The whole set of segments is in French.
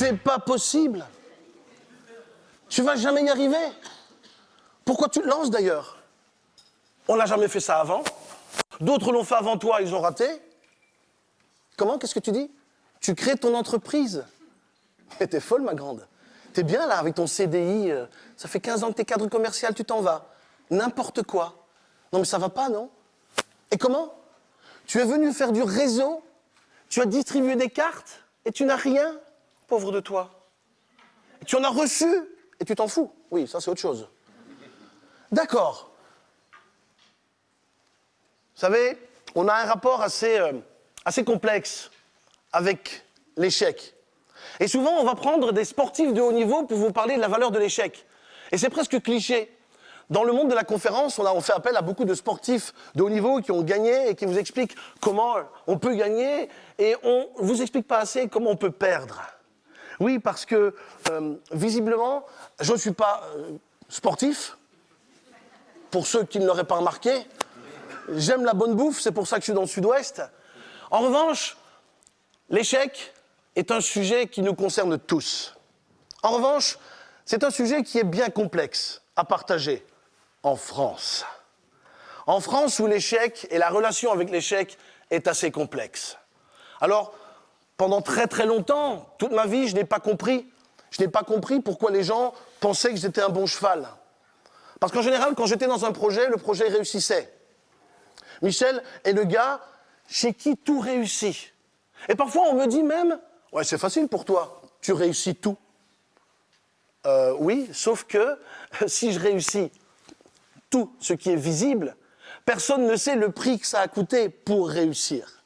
C'est pas possible. Tu vas jamais y arriver. Pourquoi tu te lances d'ailleurs? On n'a jamais fait ça avant. D'autres l'ont fait avant toi, ils ont raté. Comment? Qu'est-ce que tu dis? Tu crées ton entreprise. Mais t'es folle, ma grande. T'es bien là avec ton CDI. euh, Ça fait 15 ans que t'es cadre commercial, tu t'en vas. N'importe quoi. Non, mais ça va pas, non? Et comment? Tu es venu faire du réseau, tu as distribué des cartes? Et tu n'as rien, pauvre de toi. Tu en as reçu et tu t'en fous. Oui, ça c'est autre chose. D'accord. Vous savez, on a un rapport assez, euh, assez complexe avec l'échec. Et souvent, on va prendre des sportifs de haut niveau pour vous parler de la valeur de l'échec. Et c'est presque cliché. Dans le monde de la conférence, on, a, on fait appel à beaucoup de sportifs de haut niveau qui ont gagné et qui vous expliquent comment on peut gagner et on ne vous explique pas assez comment on peut perdre. Oui, parce que euh, visiblement, je ne suis pas euh, sportif, pour ceux qui ne l'auraient pas remarqué. J'aime la bonne bouffe, c'est pour ça que je suis dans le sud-ouest. En revanche, l'échec est un sujet qui nous concerne tous. En revanche, c'est un sujet qui est bien complexe à partager en France. En France où l'échec et la relation avec l'échec est assez complexe. Alors, pendant très très longtemps, toute ma vie, je n'ai pas compris. Je n'ai pas compris pourquoi les gens pensaient que j'étais un bon cheval. Parce qu'en général, quand j'étais dans un projet, le projet réussissait. Michel est le gars chez qui tout réussit. Et parfois, on me dit même, ouais, c'est facile pour toi, tu réussis tout. Euh, oui, sauf que si je réussis tout ce qui est visible, personne ne sait le prix que ça a coûté pour réussir.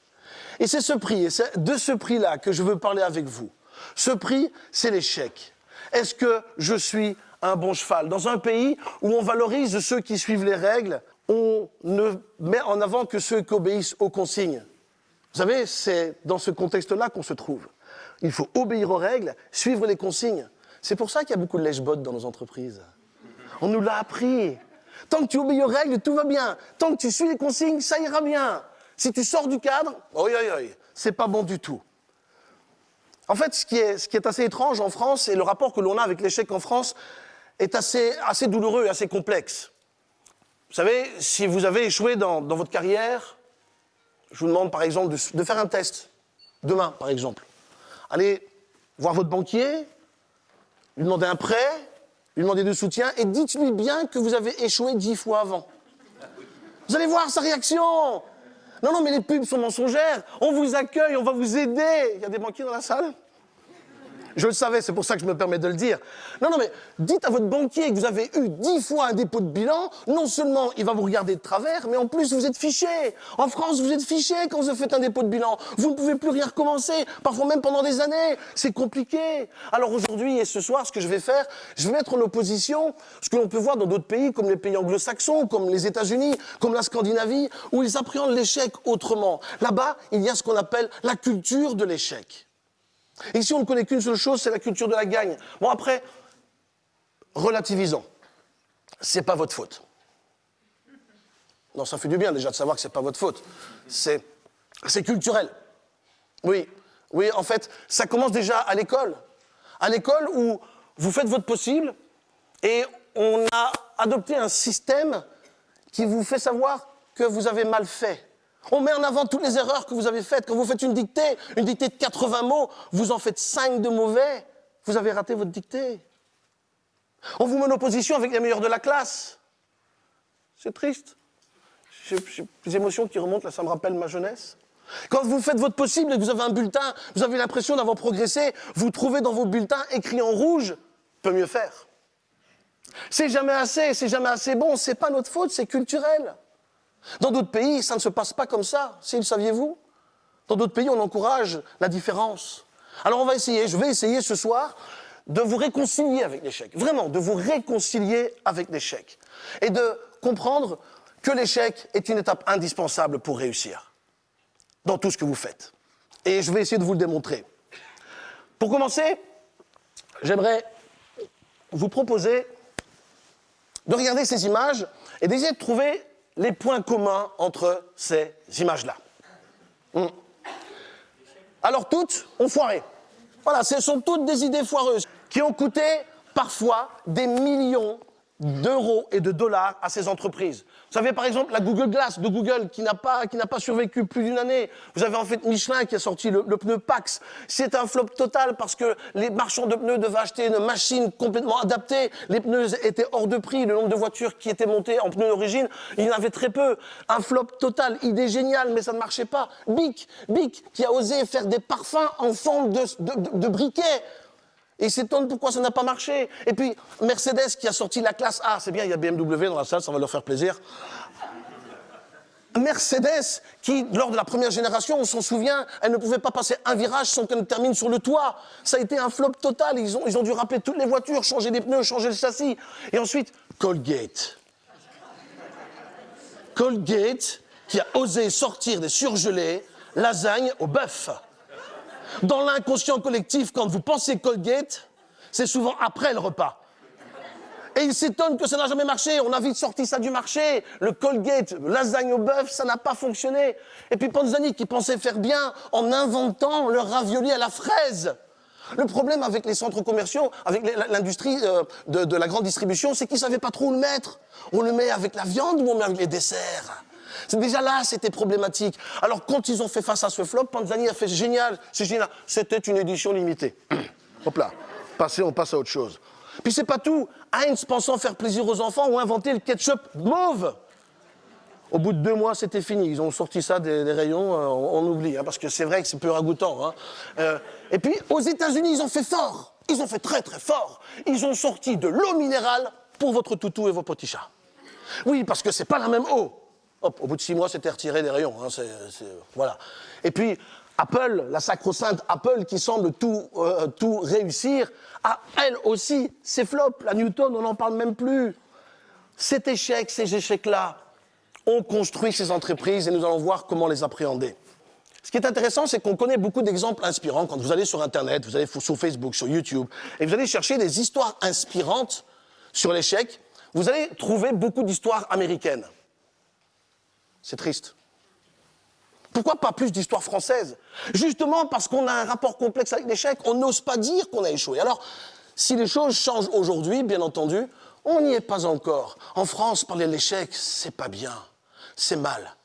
Et c'est ce prix, et c'est de ce prix-là que je veux parler avec vous. Ce prix, c'est l'échec. Est-ce que je suis un bon cheval? Dans un pays où on valorise ceux qui suivent les règles, on ne met en avant que ceux qui obéissent aux consignes. Vous savez, c'est dans ce contexte-là qu'on se trouve. Il faut obéir aux règles, suivre les consignes. C'est pour ça qu'il y a beaucoup de lèche-bottes dans nos entreprises. On nous l'a appris. Tant que tu obéis aux règles, tout va bien. Tant que tu suis les consignes, ça ira bien. Si tu sors du cadre, oi, oi, oi, c'est pas bon du tout. En fait, ce qui, est, assez étrange en France, et le rapport que l'on a avec l'échec en France, est assez, assez douloureux, assez complexe. Vous savez, si vous avez échoué dans, votre carrière, je vous demande par exemple de, de, faire un test, demain par exemple. Allez voir votre banquier, lui demander un prêt, lui demander de soutien, et dites-lui bien que vous avez échoué dix fois avant. Vous allez voir sa réaction. Non, non, mais les pubs sont mensongères. On vous accueille, on va vous aider. Il y a des banquiers dans la salle je le savais, c'est pour ça que je me permets de le dire. Non, non, mais dites à votre banquier que vous avez eu dix fois un dépôt de bilan. Non seulement il va vous regarder de travers, mais en plus vous êtes fiché. En France, vous êtes fiché quand vous faites un dépôt de bilan. Vous ne pouvez plus rien recommencer, parfois même pendant des années. C'est compliqué. Alors aujourd'hui et ce soir, ce que je vais faire, je vais mettre en opposition ce que l'on peut voir dans d'autres pays, comme les pays anglo-saxons, comme les États-Unis, comme la Scandinavie, où ils appréhendent l'échec autrement. Là-bas, il y a ce qu'on appelle la culture de l'échec. Ici, on ne connaît qu'une seule chose, c'est la culture de la gagne. Bon, après, relativisons. C'est pas votre faute. Non, ça fait du bien déjà de savoir que c'est pas votre faute. C'est, c'est culturel. Oui, oui, en fait, ça commence déjà à l'école. À l'école où vous faites votre possible et on a adopté un système qui vous fait savoir que vous avez mal fait. On met en avant toutes les erreurs que vous avez faites. Quand vous faites une dictée, une dictée de 80 mots, vous en faites 5 de mauvais, vous avez raté votre dictée. On vous met en opposition avec les meilleurs de la classe. C'est triste. J'ai des émotions qui remontent, là ça me rappelle ma jeunesse. Quand vous faites votre possible et que vous avez un bulletin, vous avez l'impression d'avoir progressé, vous trouvez dans vos bulletins écrit en rouge, peut mieux faire. C'est jamais assez, c'est jamais assez bon, c'est pas notre faute, c'est culturel. Dans d'autres pays, ça ne se passe pas comme ça, si le saviez-vous Dans d'autres pays, on encourage la différence. Alors on va essayer, je vais essayer ce soir de vous réconcilier avec l'échec, vraiment, de vous réconcilier avec l'échec. Et de comprendre que l'échec est une étape indispensable pour réussir dans tout ce que vous faites. Et je vais essayer de vous le démontrer. Pour commencer, j'aimerais vous proposer de regarder ces images et d'essayer de trouver les points communs entre ces images-là. Hum. Alors toutes ont foiré. Voilà, ce sont toutes des idées foireuses qui ont coûté parfois des millions d'euros et de dollars à ces entreprises. Vous savez, par exemple, la Google Glass de Google qui n'a pas, qui n'a pas survécu plus d'une année. Vous avez en fait Michelin qui a sorti le, pneu Pax. C'est un flop total parce que les marchands de pneus devaient acheter une machine complètement adaptée. Les pneus étaient hors de prix. Le nombre de voitures qui étaient montées en pneus d'origine, il y en avait très peu. Un flop total. Idée géniale, mais ça ne marchait pas. Bic, Bic, qui a osé faire des parfums en forme de, de, de briquet. Et il s'étonne pourquoi ça n'a pas marché. Et puis, Mercedes qui a sorti la classe A, c'est bien, il y a BMW dans la salle, ça va leur faire plaisir. Mercedes, qui, lors de la première génération, on s'en souvient, elle ne pouvait pas passer un virage sans qu'elle ne termine sur le toit. Ça a été un flop total. Ils ont, ils ont dû rappeler toutes les voitures, changer les pneus, changer le châssis. Et ensuite, Colgate. Colgate, qui a osé sortir des surgelés, lasagne au bœuf. Dans l'inconscient collectif, quand vous pensez Colgate, c'est souvent après le repas. Et il s'étonne que ça n'a jamais marché. On a vite sorti ça du marché. Le Colgate, lasagne au bœuf, ça n'a pas fonctionné. Et puis Panzani qui pensait faire bien en inventant le ravioli à la fraise. Le problème avec les centres commerciaux, avec l'industrie euh, de, la grande distribution, c'est qu'ils ne savaient pas trop où le mettre. On le met avec la viande ou on met avec les desserts? Déjà là, c'était problématique. Alors quand ils ont fait face à ce flop, Panzani a fait génial, c'est génial. C'était une édition limitée. Hop là, passez, on passe à autre chose. Puis c'est pas tout. Heinz, pensant faire plaisir aux enfants, ont inventé le ketchup mauve. Au bout de deux mois, c'était fini. Ils ont sorti ça des, rayons, euh, on, oublie, hein, parce que c'est vrai que c'est peu ragoûtant. Hein. Euh, et puis, aux États-Unis, ils ont fait fort. Ils ont fait très très fort. Ils ont sorti de l'eau minérale pour votre toutou et vos petits chats. Oui, parce que c'est pas la même eau. Au bout de six mois, c'était retiré des rayons. Hein, voilà. Et puis, Apple, la sacro-sainte Apple qui semble tout, euh, tout réussir, a elle aussi ses flops. La Newton, on n'en parle même plus. Cet échec, ces échecs-là, ont construit ces entreprises et nous allons voir comment les appréhender. Ce qui est intéressant, c'est qu'on connaît beaucoup d'exemples inspirants. Quand vous allez sur Internet, vous allez sur Facebook, sur YouTube, et vous allez chercher des histoires inspirantes sur l'échec, vous allez trouver beaucoup d'histoires américaines. C'est triste. Pourquoi pas plus d'histoire française? Justement parce qu'on a un rapport complexe avec l'échec, on n'ose pas dire qu'on a échoué. Alors, si les choses changent aujourd'hui, bien entendu, on n'y est pas encore. En France, parler de l'échec, c'est pas bien, c'est mal.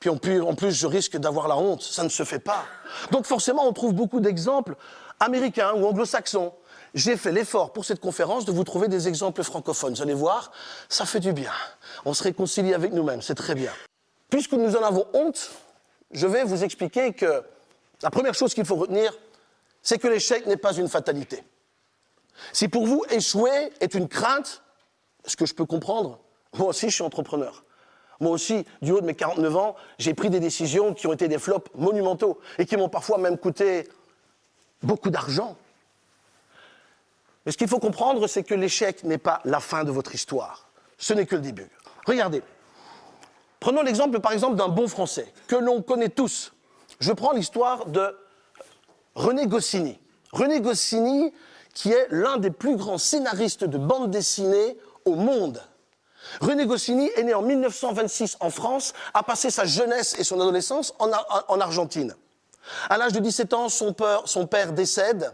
Puis en plus, en plus je risque d'avoir la honte, ça ne se fait pas. Donc forcément, on trouve beaucoup d'exemples américains ou anglo-saxons. J'ai fait l'effort pour cette conférence de vous trouver des exemples francophones. Vous allez voir, ça fait du bien. On se réconcilie avec nous-mêmes, c'est très bien. Puisque nous en avons honte, je vais vous expliquer que la première chose qu'il faut retenir, c'est que l'échec n'est pas une fatalité. Si pour vous échouer est une crainte, ce que je peux comprendre, moi aussi je suis entrepreneur. Moi aussi, du haut de mes 49 ans, j'ai pris des décisions qui ont été des flops monumentaux et qui m'ont parfois même coûté beaucoup d'argent. Mais ce qu'il faut comprendre, c'est que l'échec n'est pas la fin de votre histoire. Ce n'est que le début. Regardez, Prenons l'exemple, par exemple, d'un bon français, que l'on connaît tous. Je prends l'histoire de René Goscinny. René Goscinny, qui est l'un des plus grands scénaristes de bande dessinée au monde. René Goscinny est né en 1926 en France, a passé sa jeunesse et son adolescence en, en Argentine. À l'âge de 17 ans, son père décède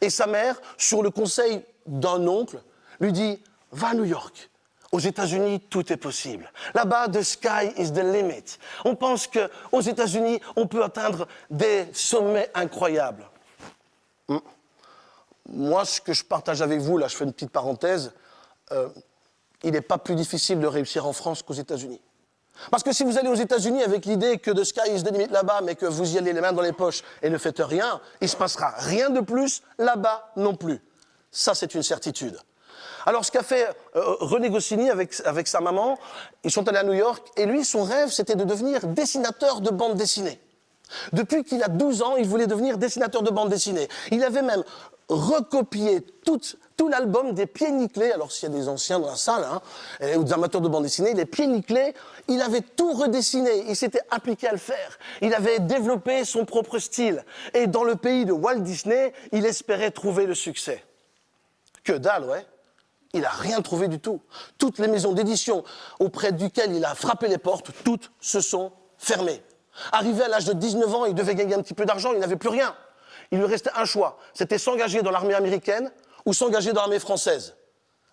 et sa mère, sur le conseil d'un oncle, lui dit « Va à New York, aux États-Unis, tout est possible. Là-bas, the sky is the limit. On pense qu'aux États-Unis, on peut atteindre des sommets incroyables. Hmm. Moi, ce que je partage avec vous, là, je fais une petite parenthèse, euh, il n'est pas plus difficile de réussir en France qu'aux États-Unis. Parce que si vous allez aux États-Unis avec l'idée que the sky is the limit là-bas, mais que vous y allez les mains dans les poches et ne faites rien, il se passera rien de plus là-bas non plus. Ça, c'est une certitude. Alors, ce qu'a fait euh, René Goscinny avec, avec sa maman, ils sont allés à New York, et lui, son rêve, c'était de devenir dessinateur de bande dessinée. Depuis qu'il a 12 ans, il voulait devenir dessinateur de bande dessinée. Il avait même recopié tout, tout l'album des Pieds Nickelés, alors s'il y a des anciens dans la salle, hein, ou des amateurs de bande dessinée, les Pieds Nickelés, il avait tout redessiné, il s'était appliqué à le faire. Il avait développé son propre style. Et dans le pays de Walt Disney, il espérait trouver le succès. Que dalle, ouais il n'a rien trouvé du tout. Toutes les maisons d'édition auprès duquel il a frappé les portes, toutes se sont fermées. Arrivé à l'âge de 19 ans, il devait gagner un petit peu d'argent, il n'avait plus rien. Il lui restait un choix. C'était s'engager dans l'armée américaine ou s'engager dans l'armée française.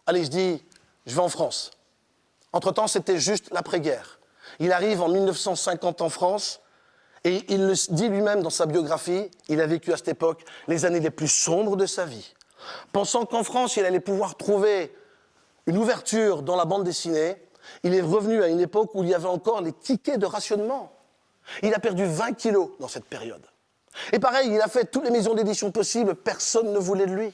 Allez, il se dit, je vais en France. Entre-temps, c'était juste l'après-guerre. Il arrive en 1950 en France et il le dit lui-même dans sa biographie, il a vécu à cette époque les années les plus sombres de sa vie. Pensant qu'en France, il allait pouvoir trouver une ouverture dans la bande dessinée, il est revenu à une époque où il y avait encore les tickets de rationnement. Il a perdu 20 kilos dans cette période. Et pareil, il a fait toutes les maisons d'édition possibles, personne ne voulait de lui.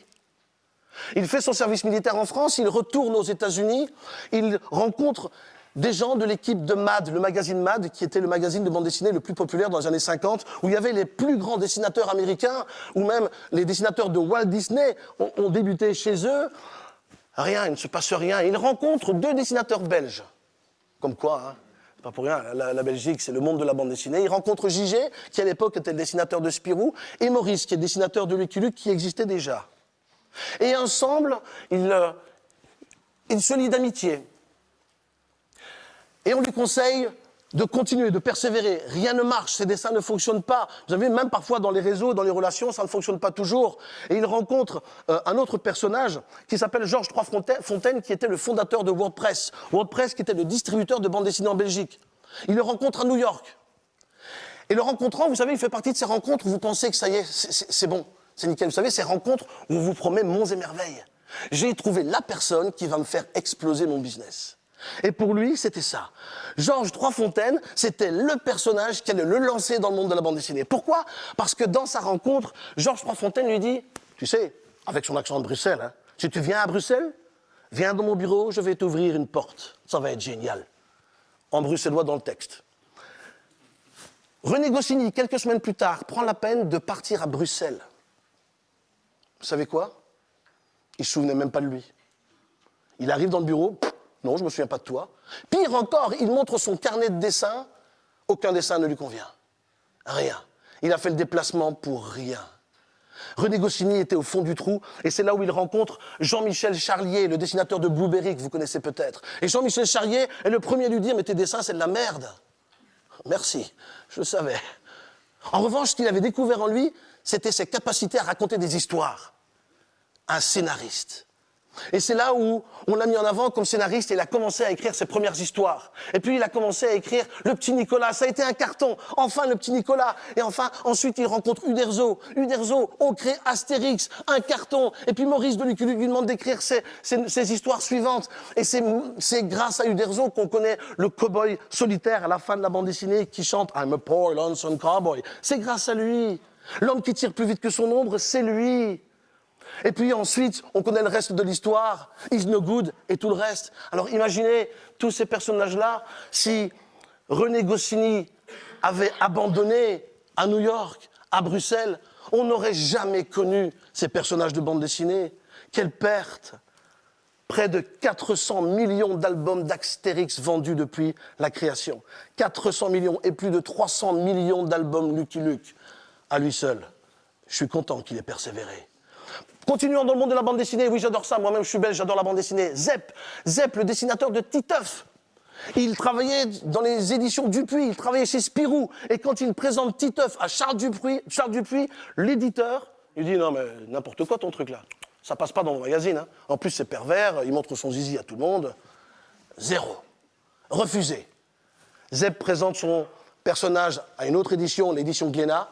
Il fait son service militaire en France, il retourne aux États-Unis, il rencontre des gens de l'équipe de MAD, le magazine MAD, qui était le magazine de bande dessinée le plus populaire dans les années 50, où il y avait les plus grands dessinateurs américains, ou même les dessinateurs de Walt Disney ont, débuté chez eux. Rien, il ne se passe rien. Il rencontre deux dessinateurs belges. Comme quoi, hein pas pour rien, la, Belgique, c'est le monde de la bande dessinée. Il rencontre JG, qui à l'époque était le dessinateur de Spirou, et Maurice, qui est le dessinateur de Lucky Luke, qui existait déjà. Et ensemble, ils, euh, ils se lient d'amitié. Et on lui conseille de continuer, de persévérer. Rien ne marche, ces dessins ne fonctionnent pas. Vous savez, même parfois dans les réseaux, dans les relations, ça ne fonctionne pas toujours. Et il rencontre euh, un autre personnage qui s'appelle Georges Trois Fontaine, qui était le fondateur de WordPress. WordPress qui était le distributeur de bande dessinée en Belgique. Il le rencontre à New York. Et le rencontrant, vous savez, il fait partie de ces rencontres où vous pensez que ça y est, c'est bon, c'est nickel. Vous savez, ces rencontres où on vous promet monts et merveilles. J'ai trouvé la personne qui va me faire exploser mon business. Et pour lui, c'était ça. Georges Troisfontaine, c'était le personnage qui allait le lancer dans le monde de la bande dessinée. Pourquoi? Parce que dans sa rencontre, Georges Troisfontaine lui dit, tu sais, avec son accent de Bruxelles, hein, si tu viens à Bruxelles, viens dans mon bureau, je vais t'ouvrir une porte. Ça va être génial. En bruxellois dans le texte. René Goscinny, quelques semaines plus tard, prend la peine de partir à Bruxelles. Vous savez quoi? Il ne se souvenait même pas de lui. Il arrive dans le bureau, non, je ne me souviens pas de toi. Pire encore, il montre son carnet de dessin. Aucun dessin ne lui convient. Rien. Il a fait le déplacement pour rien. René Goscinny était au fond du trou, et c'est là où il rencontre Jean-Michel Charlier, le dessinateur de Blueberry, que vous connaissez peut-être. Et Jean-Michel Charlier est le premier à lui dire Mais tes dessins, c'est de la merde. Merci, je le savais. En revanche, ce qu'il avait découvert en lui, c'était ses capacités à raconter des histoires. Un scénariste. Et c'est là où on l'a mis en avant comme scénariste et il a commencé à écrire ses premières histoires. Et puis il a commencé à écrire Le Petit Nicolas. Ça a été un carton. Enfin, Le Petit Nicolas. Et enfin, ensuite, il rencontre Uderzo. Uderzo, on crée Astérix, un carton. Et puis Maurice de lui demande d'écrire ses, histoires suivantes. Et c'est grâce à Uderzo qu'on connaît le cowboy solitaire à la fin de la bande dessinée qui chante I'm a poor lonesome cowboy. C'est grâce à lui. L'homme qui tire plus vite que son ombre, c'est lui. Et puis ensuite, on connaît le reste de l'histoire, Is No Good et tout le reste. Alors imaginez tous ces personnages-là, si René Goscinny avait abandonné à New York, à Bruxelles, on n'aurait jamais connu ces personnages de bande dessinée. Quelle perte Près de 400 millions d'albums d'Astérix vendus depuis la création. 400 millions et plus de 300 millions d'albums Lucky Luke à lui seul. Je suis content qu'il ait persévéré. Continuons dans le monde de la bande dessinée. Oui, j'adore ça. Moi-même, je suis belge, j'adore la bande dessinée. Zep, Zep, le dessinateur de Titeuf. Il travaillait dans les éditions Dupuis, il travaillait chez Spirou. Et quand il présente Titeuf à Charles Dupuis, Charles Dupuis l'éditeur, il dit Non, mais n'importe quoi ton truc là. Ça passe pas dans mon magazine. Hein. En plus, c'est pervers, il montre son zizi à tout le monde. Zéro. Refusé. Zep présente son personnage à une autre édition, l'édition Glénat.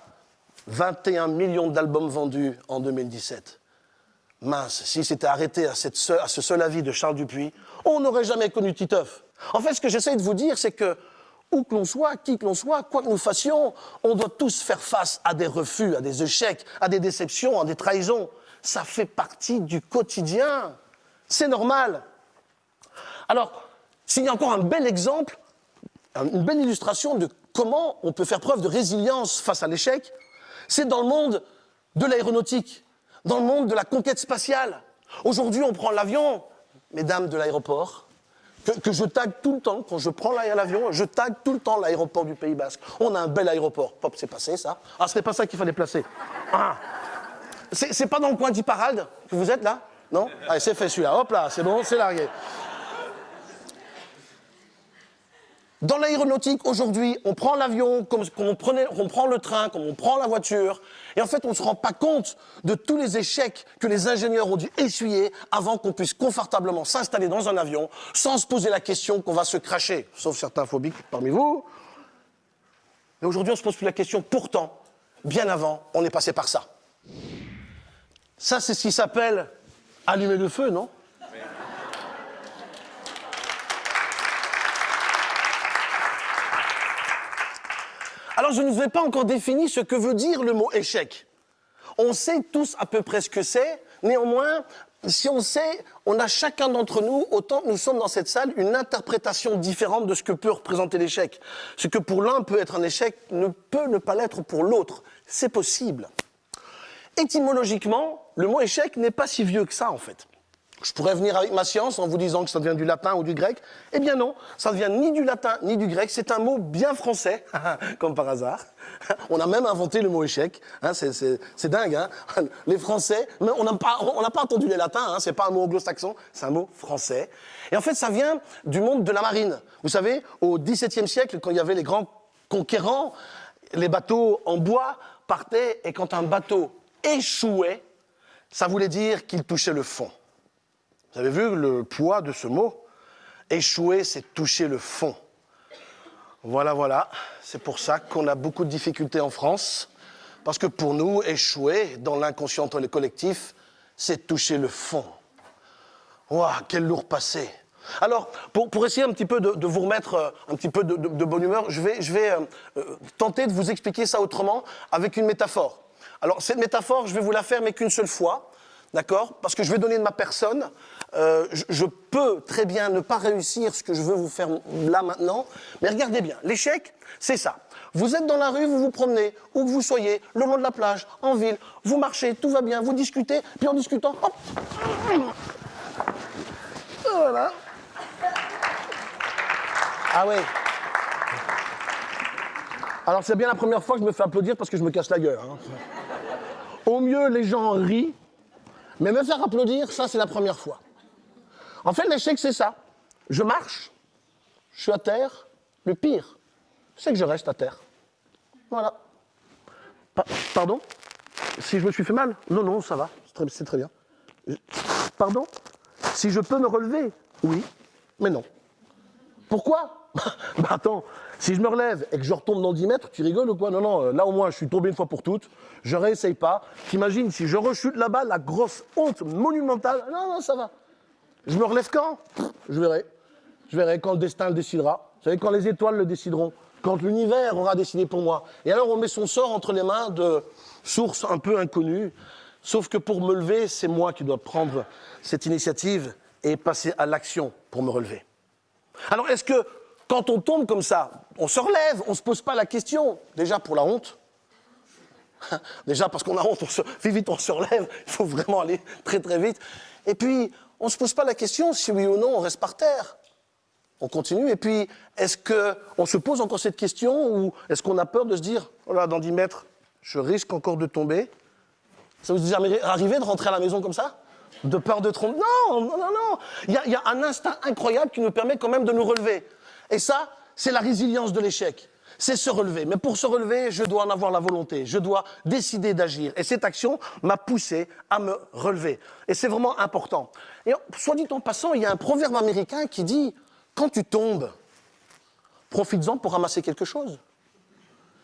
21 millions d'albums vendus en 2017 mince, s'il s'était arrêté à, ce seul avis de Charles Dupuis, on n'aurait jamais connu Titeuf. En fait, ce que j'essaie de vous dire, c'est que, où que l'on soit, qui que l'on soit, quoi que nous fassions, on doit tous faire face à des refus, à des échecs, à des déceptions, à des trahisons. Ça fait partie du quotidien. C'est normal. Alors, s'il y a encore un bel exemple, une belle illustration de comment on peut faire preuve de résilience face à l'échec, c'est dans le monde de l'aéronautique dans le monde de la conquête spatiale. Aujourd'hui, on prend l'avion, mesdames de l'aéroport, que, je tag tout le temps. Quand je prends l'avion, je tag tout le temps l'aéroport du Pays Basque. On a un bel aéroport. Pop, c'est passé ça. Ah, n'est pas ça qu'il fallait placer. Ah. C'est pas dans le coin d'Iparalde que vous êtes là? Non? Allez, c'est fait celui-là. Hop là, c'est bon, c'est largué. Dans l'aéronautique, aujourd'hui, on prend l'avion comme, on, on prend le train, comme on prend la voiture, et en fait, on ne se rend pas compte de tous les échecs que les ingénieurs ont dû essuyer avant qu'on puisse confortablement s'installer dans un avion sans se poser la question qu'on va se cracher, sauf certains phobiques parmi vous. Mais aujourd'hui, on se pose plus la question. Pourtant, bien avant, on est passé par ça. Ça, c'est ce qui s'appelle allumer le feu, non? Alors, je ne vous ai pas encore défini ce que veut dire le mot échec. On sait tous à peu près ce que c'est, néanmoins, si on sait, on a chacun d'entre nous, autant que nous sommes dans cette salle, une interprétation différente de ce que peut représenter l'échec. Ce que pour l'un peut être un échec ne peut ne pas l'être pour l'autre. C'est possible. Étymologiquement, le mot échec n'est pas si vieux que ça, en fait. Je pourrais venir avec ma science en vous disant que ça vient du latin ou du grec. Eh bien non, ça ne vient ni du latin ni du grec. C'est un mot bien français, comme par hasard. On a même inventé le mot échec. Hein, c'est dingue. Hein les Français, on n'a pas, pas, entendu les latins. Hein, c'est pas un mot anglo-saxon, c'est un mot français. Et en fait, ça vient du monde de la marine. Vous savez, au XVIIe siècle, quand il y avait les grands conquérants, les bateaux en bois partaient et quand un bateau échouait, ça voulait dire qu'il touchait le fond. Vous avez vu le poids de ce mot? Échouer, c'est toucher le fond. Voilà, voilà. C'est pour ça qu'on a beaucoup de difficultés en France. Parce que pour nous, échouer dans l'inconscient collectif, c'est toucher le fond. Waouh, quel lourd passé. Alors, pour, essayer un petit peu de, vous remettre euh, un petit peu de, bonne humeur, je vais, je vais euh, euh, tenter de vous expliquer ça autrement avec une métaphore. Alors, cette métaphore, je vais vous la faire, mais qu'une seule fois, d'accord? Parce que je vais donner de ma personne, euh, je, peux très bien ne pas réussir ce que je veux vous faire là maintenant, mais regardez bien, l'échec, c'est ça. Vous êtes dans la rue, vous vous promenez, où que vous soyez, le long de la plage, en ville, vous marchez, tout va bien, vous discutez, puis en discutant, hop Voilà. Ah ouais. Alors c'est bien la première fois que je me fais applaudir parce que je me casse la gueule. Hein. Au mieux, les gens rient, mais me faire applaudir, ça c'est la première fois. En fait, l'échec, c'est ça. Je marche, je suis à terre. Le pire, c'est que je reste à terre. Voilà. pardon? Si je me suis fait mal? Non, non, ça va. C'est très, bien. Pardon? Si je peux me relever? Oui, mais non. Pourquoi? Bah attends, si je me relève et que je retombe dans 10 mètres, tu rigoles ou quoi? Non, non, là au moins je suis tombé une fois pour toutes, je réessaye pas. T'imagines si je rechute là-bas, la grosse honte monumentale Non, non, ça va. Je me relève quand? Je verrai. Je verrai quand le destin le décidera. Vous savez, quand les étoiles le décideront, quand l'univers aura décidé pour moi. Et alors on met son sort entre les mains de sources un peu inconnues. Sauf que pour me lever, c'est moi qui dois prendre cette initiative et passer à l'action pour me relever. Alors est-ce que quand on tombe comme ça, on se relève, on ne se pose pas la question, déjà pour la honte, déjà parce qu'on a honte, on se, vite, on se relève, il faut vraiment aller très très vite. Et puis, on ne se pose pas la question si oui ou non on reste par terre. On continue, et puis, est-ce qu'on se pose encore cette question, ou est-ce qu'on a peur de se dire, oh là, dans 10 mètres, je risque encore de tomber? Ça vous est jamais arrivé de rentrer à la maison comme ça? De peur de tromper? Non, non, non, non il y, a, un instinct incroyable qui nous permet quand même de nous relever. Et ça, c'est la résilience de l'échec c'est se relever. Mais pour se relever, je dois en avoir la volonté, je dois décider d'agir. Et cette action m'a poussé à me relever. Et c'est vraiment important. Et soit dit en passant, il y a un proverbe américain qui dit quand tu tombes, profites-en pour ramasser quelque chose.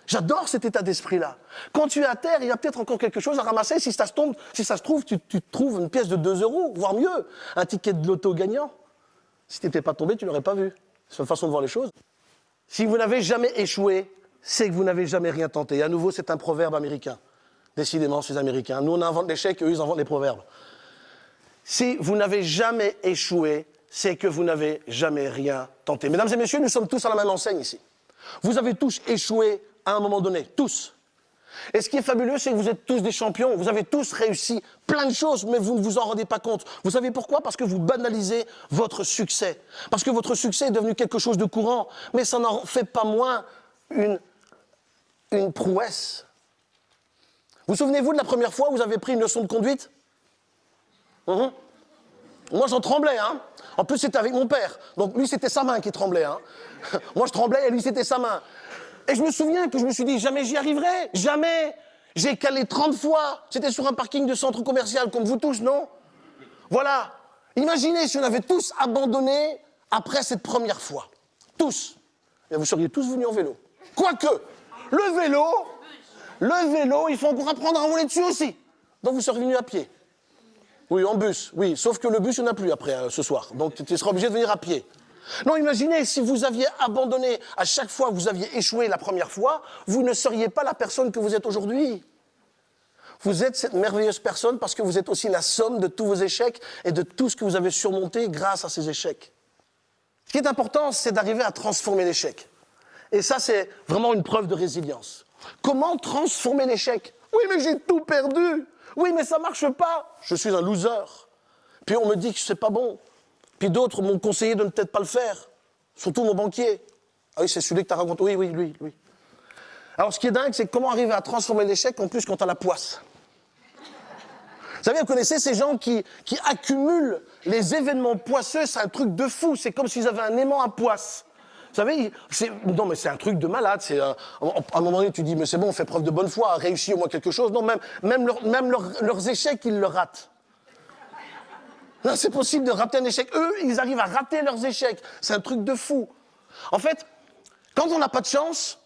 J'adore cet état d'esprit-là. Quand tu es à terre, il y a peut-être encore quelque chose à ramasser. Si ça se, tombe, si ça se trouve, tu, trouves une pièce de 2 euros, voire mieux, un ticket de loto gagnant. Si tu n'étais pas tombé, tu l'aurais pas vu. C'est une façon de voir les choses. Si vous n'avez jamais échoué, c'est que vous n'avez jamais rien tenté. Et à nouveau, c'est un proverbe américain. Décidément, ces Américains. Nous, on invente l'échec et eux, ils inventent les proverbes. Si vous n'avez jamais échoué, c'est que vous n'avez jamais rien tenté. Mesdames et messieurs, nous sommes tous à la même enseigne ici. Vous avez tous échoué à un moment donné, tous. Et ce qui est fabuleux, c'est que vous êtes tous des champions, vous avez tous réussi plein de choses, mais vous ne vous en rendez pas compte. Vous savez pourquoi? Parce que vous banalisez votre succès. Parce que votre succès est devenu quelque chose de courant, mais ça n'en fait pas moins une, une prouesse. Vous souvenez-vous de la première fois où vous avez pris une leçon de conduite? Mhm. Moi, j'en tremblais, hein En plus, c'était avec mon père. Donc lui, c'était sa main qui tremblait. Hein. Moi, je tremblais et lui, c'était sa main. Et je me souviens que je me suis dit, jamais j'y arriverai, jamais. J'ai calé 30 fois. C'était sur un parking de centre commercial, comme vous tous, non? Voilà. Imaginez si on avait tous abandonné après cette première fois. Tous. Et vous seriez tous venus en vélo. Quoique, le vélo, le vélo, il faut encore apprendre à rouler dessus aussi. Donc vous serez venus à pied. Oui, en bus, oui. Sauf que le bus, il n'y en a plus après, euh, ce soir. Donc tu seras obligé de venir à pied. Non, imaginez si vous aviez abandonné à chaque fois que vous aviez échoué la première fois, vous ne seriez pas la personne que vous êtes aujourd'hui. Vous êtes cette merveilleuse personne parce que vous êtes aussi la somme de tous vos échecs et de tout ce que vous avez surmonté grâce à ces échecs. Ce qui est important, c'est d'arriver à transformer l'échec. Et ça, c'est vraiment une preuve de résilience. Comment transformer l'échec? Oui, mais j'ai tout perdu. Oui, mais ça marche pas. Je suis un loser. Puis on me dit que c'est pas bon. Puis d'autres m'ont conseillé de ne peut-être pas le faire. Surtout mon banquier. Ah oui, c'est celui que tu as raconté. Oui, oui, lui, lui. Alors ce qui est dingue, c'est comment arriver à transformer l'échec en plus quand tu la poisse. Vous savez, vous connaissez ces gens qui, qui accumulent les événements poisseux, c'est un truc de fou. C'est comme s'ils avaient un aimant à poisse. Vous savez, non mais c'est un truc de malade. C'est à un moment donné, tu dis mais c'est bon, on fait preuve de bonne foi, réussi au moins quelque chose. Non, même même, même leurs échecs, ils le ratent. Non, c'est possible de rater un échec. Eux, ils arrivent à rater leurs échecs. C'est un truc de fou. En fait, quand on n'a pas de chance,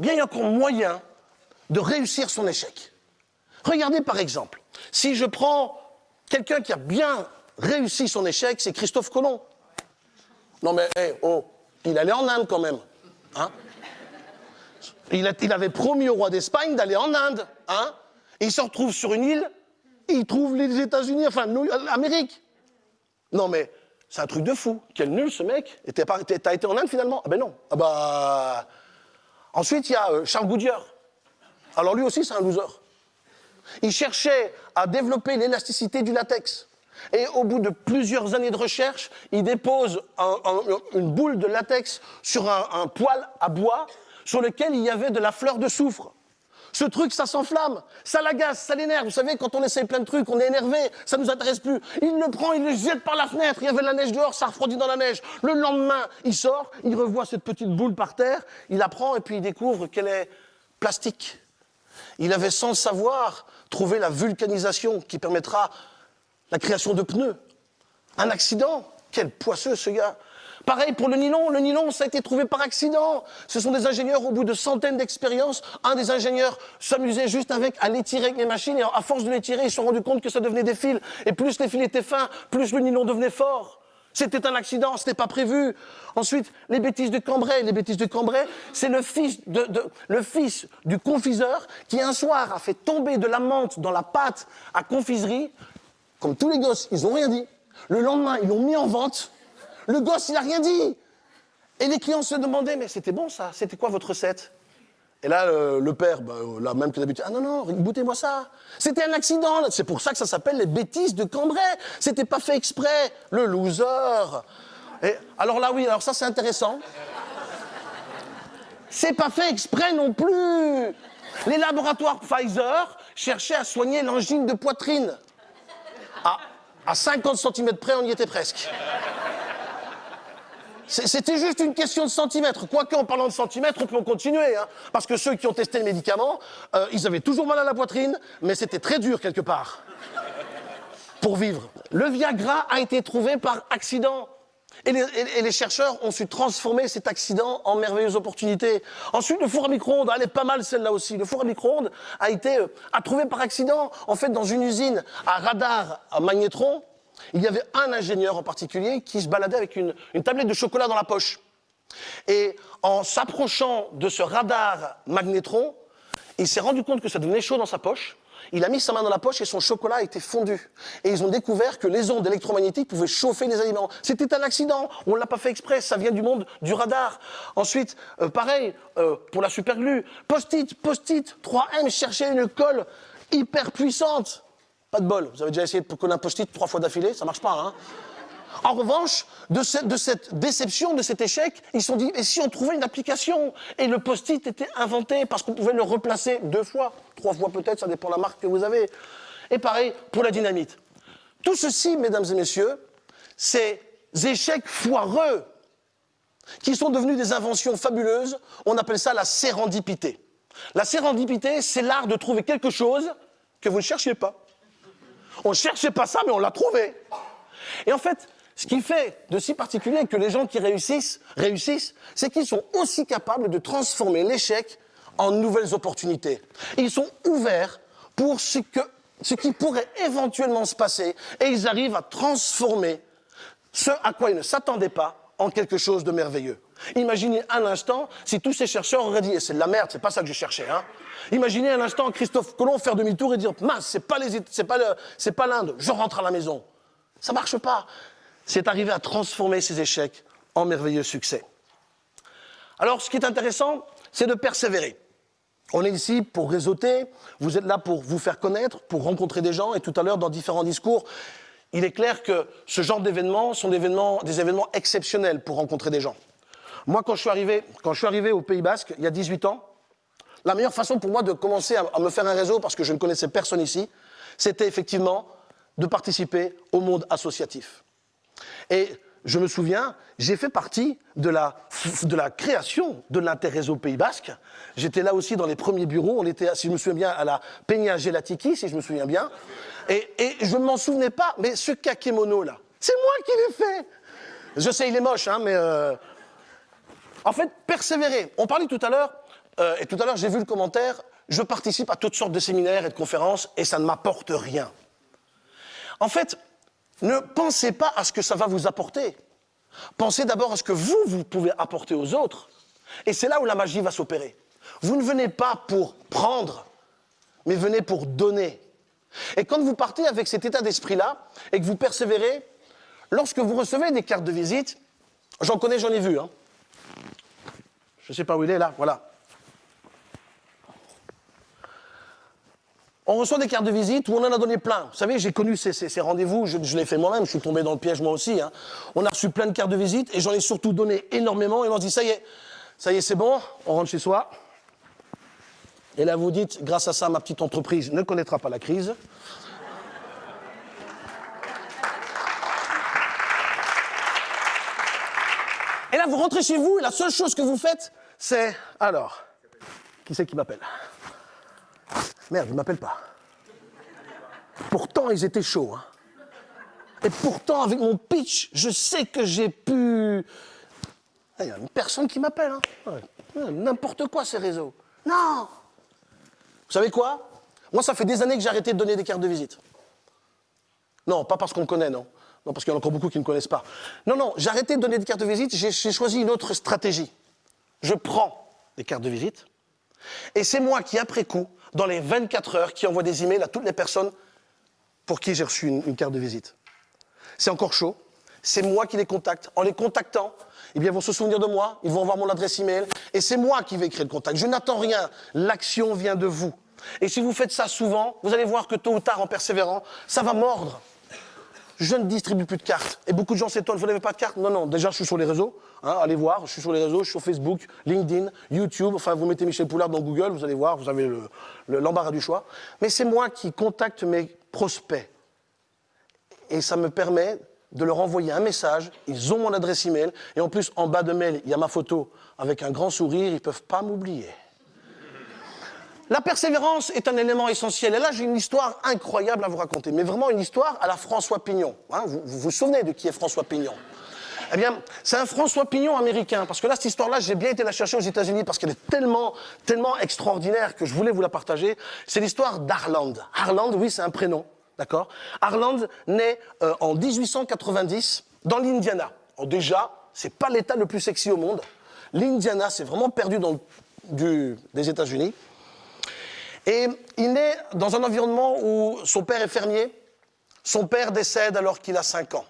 eh il y a encore moyen de réussir son échec. Regardez par exemple, si je prends quelqu'un qui a bien réussi son échec, c'est Christophe Colomb. Non mais, oh, il allait en Inde quand même. Hein il, il, avait promis au roi d'Espagne d'aller en Inde. Hein il se retrouve sur une île il trouve les États-Unis, enfin l'Amérique. Non mais c'est un truc de fou. Quel nul ce mec. T'as été en Inde finalement? Ah ben non. Ah bah. Ensuite il y a euh, Charles Goodyear. Alors lui aussi c'est un loser. Il cherchait à développer l'élasticité du latex. Et au bout de plusieurs années de recherche, il dépose une boule de latex sur un, un poêle à bois sur lequel il y avait de la fleur de soufre. Ce truc, ça s'enflamme, ça l'agace, ça l'énerve. Vous savez, quand on essaye plein de trucs, on est énervé, ça nous intéresse plus. Il le prend, il le jette par la fenêtre. Il y avait de la neige dehors, ça refroidit dans la neige. Le lendemain, il sort, il revoit cette petite boule par terre, il la prend et puis il découvre qu'elle est plastique. Il avait sans le savoir trouvé la vulcanisation qui permettra la création de pneus. Un accident Quel poisseux ce gars Pareil pour le nylon. Le nylon, ça a été trouvé par accident. Ce sont des ingénieurs, au bout de centaines d'expériences, un des ingénieurs s'amusait juste avec à l'étirer avec les machines et à force de l'étirer, ils se sont rendus compte que ça devenait des fils. Et plus les fils étaient fins, plus le nylon devenait fort. C'était un accident, ce n'était pas prévu. Ensuite, les bêtises de Cambrai. Les bêtises de Cambrai, c'est le fils, de, le fils du confiseur qui un soir a fait tomber de la menthe dans la pâte à confiserie. Comme tous les gosses, ils n'ont rien dit. Le lendemain, ils l'ont mis en vente. Le gosse, il n'a rien dit. Et les clients se demandaient, mais c'était bon ça, c'était quoi votre recette? Et là, le, père, bah, là même que d'habitude, ah non, non, goûtez-moi ça. C'était un accident, c'est pour ça que ça s'appelle les bêtises de Cambrai. C'était pas fait exprès, le loser. Alors là, oui, alors ça c'est intéressant. C'est pas fait exprès non plus. Les laboratoires Pfizer cherchaient à soigner l'angine de poitrine. À, à 50 cm près, on y était presque. C'était juste une question de centimètres. Quoique, en parlant de centimètres, on peut continuer. Hein. parce que ceux qui ont testé le médicament, euh, ils avaient toujours mal à la poitrine, mais c'était très dur quelque part. Pour vivre. Le Viagra a été trouvé par accident. Et les, chercheurs ont su transformer cet accident en merveilleuse opportunité. Ensuite, le four à micro-ondes, elle est pas mal celle-là aussi. Le four à micro-ondes a été euh, trouvé par accident, en fait, dans une usine à radar à magnétron, il y avait un ingénieur en particulier qui se baladait avec une, tablette de chocolat dans la poche. Et en s'approchant de ce radar magnétron, il s'est rendu compte que ça devenait chaud dans sa poche. Il a mis sa main dans la poche et son chocolat a été fondu. Et ils ont découvert que les ondes électromagnétiques pouvaient chauffer les aliments. C'était un accident, on ne l'a pas fait exprès, ça vient du monde du radar. Ensuite, euh, pareil, euh, pour la superglue, post-it, post-it, 3M cherchait une colle hyper puissante. Pas de bol. Vous avez déjà essayé de coller un post-it trois fois d'affilée, ça marche pas, hein en revanche, de cette, déception, de cet échec, ils se sont dit, et si on trouvait une application? Et le post-it était inventé parce qu'on pouvait le replacer deux fois, trois fois peut-être, ça dépend de la marque que vous avez. Et pareil pour la dynamite. Tout ceci, mesdames et messieurs, ces échecs foireux qui sont devenus des inventions fabuleuses, on appelle ça la sérendipité. La sérendipité, c'est l'art de trouver quelque chose que vous ne cherchiez pas. On ne cherchait pas ça, mais on l'a trouvé. Et en fait, ce qui fait de si particulier que les gens qui réussissent, réussissent, c'est qu'ils sont aussi capables de transformer l'échec en nouvelles opportunités. Ils sont ouverts pour ce, ce qui pourrait éventuellement se passer et ils arrivent à transformer ce à quoi ils ne s'attendaient pas en quelque chose de merveilleux. Imaginez un instant si tous ces chercheurs auraient dit, c'est de la merde, c'est pas ça que je cherchais, hein. Imaginez un instant Christophe Colomb faire demi-tour et dire, mince, c'est pas pas l'Inde, je rentre à la maison. Ça marche pas. C'est arrivé à transformer ces échecs en merveilleux succès. Alors, ce qui est intéressant, c'est de persévérer. On est ici pour réseauter, vous êtes là pour vous faire connaître, pour rencontrer des gens, et tout à l'heure, dans différents discours, il est clair que ce genre d'événements sont des événements exceptionnels pour rencontrer des gens. Moi, quand je suis arrivé, quand je suis arrivé au Pays Basque, il y a 18 ans, la meilleure façon pour moi de commencer à, me faire un réseau, parce que je ne connaissais personne ici, c'était effectivement de participer au monde associatif. Et je me souviens, j'ai fait partie de la, création de l'interréseau Pays Basque. J'étais là aussi dans les premiers bureaux. On était, si je me souviens bien, à la Peña Gelatiki, si je me souviens bien. Et, je ne m'en souvenais pas, mais ce kakémono là, c'est moi qui l'ai fait. Je sais, il est moche, hein, mais euh, en fait, persévérer. On parlait tout à l'heure, euh, et tout à l'heure j'ai vu le commentaire. Je participe à toutes sortes de séminaires et de conférences, et ça ne m'apporte rien. En fait, ne pensez pas à ce que ça va vous apporter. Pensez d'abord à ce que vous, vous pouvez apporter aux autres. Et c'est là où la magie va s'opérer. Vous ne venez pas pour prendre, mais venez pour donner. Et quand vous partez avec cet état d'esprit-là, et que vous persévérez, lorsque vous recevez des cartes de visite, j'en connais, j'en ai vu. Hein. Je ne sais pas où il est là, voilà. On reçoit des cartes de visite où on en a donné plein. Vous savez, j'ai connu ces, rendez-vous, je, l'ai fait moi-même, je suis tombé dans le piège moi aussi. Hein. On a reçu plein de cartes de visite et j'en ai surtout donné énormément. Et on se dit, ça y est, ça y est, c'est bon, on rentre chez soi. Et là, vous dites, grâce à ça, ma petite entreprise ne connaîtra pas la crise. Vous rentrez chez vous et la seule chose que vous faites, c'est alors, qui c'est qui m'appelle? Merde, ils ne m'appellent pas. Pourtant, ils étaient chauds. Hein. Et pourtant, avec mon pitch, je sais que j'ai pu... Il y a une personne qui m'appelle. Hein. N'importe quoi, ces réseaux. Non Vous savez quoi? Moi, ça fait des années que j'ai arrêté de donner des cartes de visite. Non, pas parce qu'on connaît, non. Non, parce qu'il y en a encore beaucoup qui ne connaissent pas. Non, non, j'ai arrêté de donner des cartes de visite, j'ai choisi une autre stratégie. Je prends des cartes de visite, et c'est moi qui, après coup, dans les 24 heures, qui envoie des emails à toutes les personnes pour qui j'ai reçu une, carte de visite. C'est encore chaud. C'est moi qui les contacte. En les contactant, eh bien, ils vont se souvenir de moi, ils vont avoir mon adresse email, et c'est moi qui vais créer le contact. Je n'attends rien. L'action vient de vous. Et si vous faites ça souvent, vous allez voir que tôt ou tard, en persévérant, ça va mordre je ne distribue plus de cartes. Et beaucoup de gens s'étonnent, vous n'avez pas de carte Non, non, déjà je suis sur les réseaux, hein, allez voir, je suis sur les réseaux, je suis sur Facebook, LinkedIn, YouTube, enfin vous mettez Michel Poulard dans Google, vous allez voir, vous avez l'embarras du choix. Mais c'est moi qui contacte mes prospects. Et ça me permet de leur envoyer un message, ils ont mon adresse email, et en plus en bas de mail, il y a ma photo avec un grand sourire, ils ne peuvent pas m'oublier. La persévérance est un élément essentiel. Et là, j'ai une histoire incroyable à vous raconter, mais vraiment une histoire à la François Pignon. Hein, vous, vous, souvenez de qui est François Pignon? Eh bien, c'est un François Pignon américain, parce que là, cette histoire-là, j'ai bien été la chercher aux États-Unis parce qu'elle est tellement, tellement extraordinaire que je voulais vous la partager. C'est l'histoire d'Arland. Arland, oui, c'est un prénom, d'accord? Arland naît euh, en 1890 dans l'Indiana. déjà, c'est pas l'État le plus sexy au monde. L'Indiana, c'est vraiment perdu dans des États-Unis. Et il naît dans un environnement où son père est fermier. Son père décède alors qu'il a 5 ans.